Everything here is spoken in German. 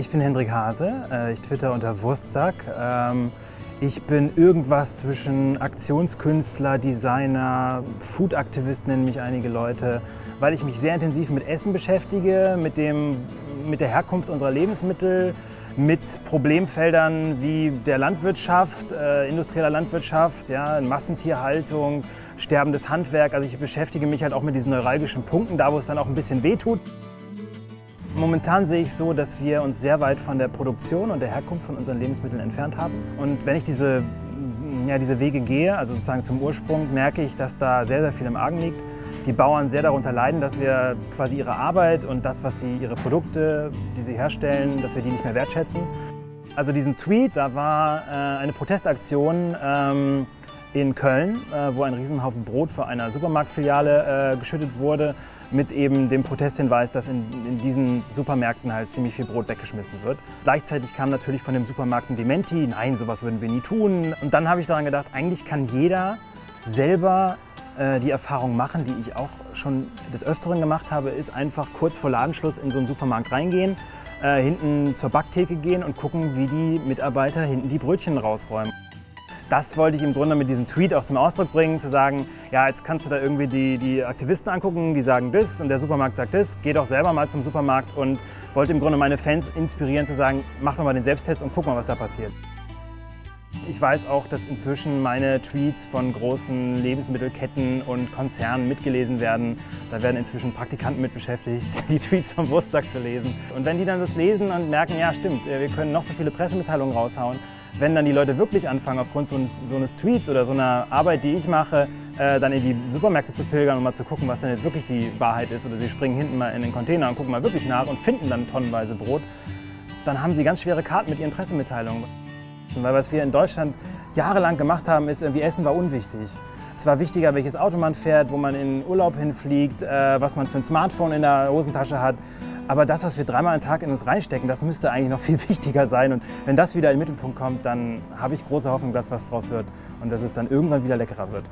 Ich bin Hendrik Hase, äh, ich twitter unter Wurstsack. Ähm, ich bin irgendwas zwischen Aktionskünstler, Designer, Food-Aktivist nennen mich einige Leute, weil ich mich sehr intensiv mit Essen beschäftige, mit, dem, mit der Herkunft unserer Lebensmittel, mit Problemfeldern wie der Landwirtschaft, äh, industrieller Landwirtschaft, ja, Massentierhaltung, sterbendes Handwerk. Also ich beschäftige mich halt auch mit diesen neuralgischen Punkten, da wo es dann auch ein bisschen wehtut. Momentan sehe ich so, dass wir uns sehr weit von der Produktion und der Herkunft von unseren Lebensmitteln entfernt haben. Und wenn ich diese, ja, diese Wege gehe, also sozusagen zum Ursprung, merke ich, dass da sehr, sehr viel im Argen liegt. Die Bauern sehr darunter leiden, dass wir quasi ihre Arbeit und das, was sie, ihre Produkte, die sie herstellen, dass wir die nicht mehr wertschätzen. Also diesen Tweet, da war äh, eine Protestaktion ähm, in Köln, äh, wo ein Riesenhaufen Brot für eine Supermarktfiliale äh, geschüttet wurde, mit eben dem Protesthinweis, dass in, in, diesen Supermärkten halt ziemlich viel Brot weggeschmissen wird. Gleichzeitig kam natürlich von dem Supermarkt ein Dementi, nein, sowas würden wir nie tun. Und dann habe ich daran gedacht, eigentlich kann jeder selber äh, die Erfahrung machen, die ich auch schon des Öfteren gemacht habe, ist einfach kurz vor Ladenschluss in so einen Supermarkt reingehen, äh, hinten zur Backtheke gehen und gucken, wie die Mitarbeiter hinten die Brötchen rausräumen. Das wollte ich im Grunde mit diesem Tweet auch zum Ausdruck bringen, zu sagen, ja, jetzt kannst du da irgendwie die, die Aktivisten angucken, die sagen das und der Supermarkt sagt das, geh doch selber mal zum Supermarkt und wollte im Grunde meine Fans inspirieren zu sagen, mach doch mal den Selbsttest und guck mal, was da passiert. Ich weiß auch, dass inzwischen meine Tweets von großen Lebensmittelketten und Konzernen mitgelesen werden. Da werden inzwischen Praktikanten mit beschäftigt, die Tweets vom Wurstsack zu lesen. Und wenn die dann das lesen und merken, ja stimmt, wir können noch so viele Pressemitteilungen raushauen, wenn dann die Leute wirklich anfangen, aufgrund so, so eines Tweets oder so einer Arbeit, die ich mache, äh, dann in die Supermärkte zu pilgern und mal zu gucken, was denn jetzt wirklich die Wahrheit ist, oder sie springen hinten mal in den Container und gucken mal wirklich nach und finden dann tonnenweise Brot, dann haben sie ganz schwere Karten mit ihren Pressemitteilungen. Weil was wir in Deutschland jahrelang gemacht haben, ist, irgendwie Essen war unwichtig. Es war wichtiger, welches Auto man fährt, wo man in Urlaub hinfliegt, äh, was man für ein Smartphone in der Hosentasche hat. Aber das, was wir dreimal am Tag in uns reinstecken, das müsste eigentlich noch viel wichtiger sein. Und wenn das wieder in den Mittelpunkt kommt, dann habe ich große Hoffnung, dass was draus wird und dass es dann irgendwann wieder leckerer wird.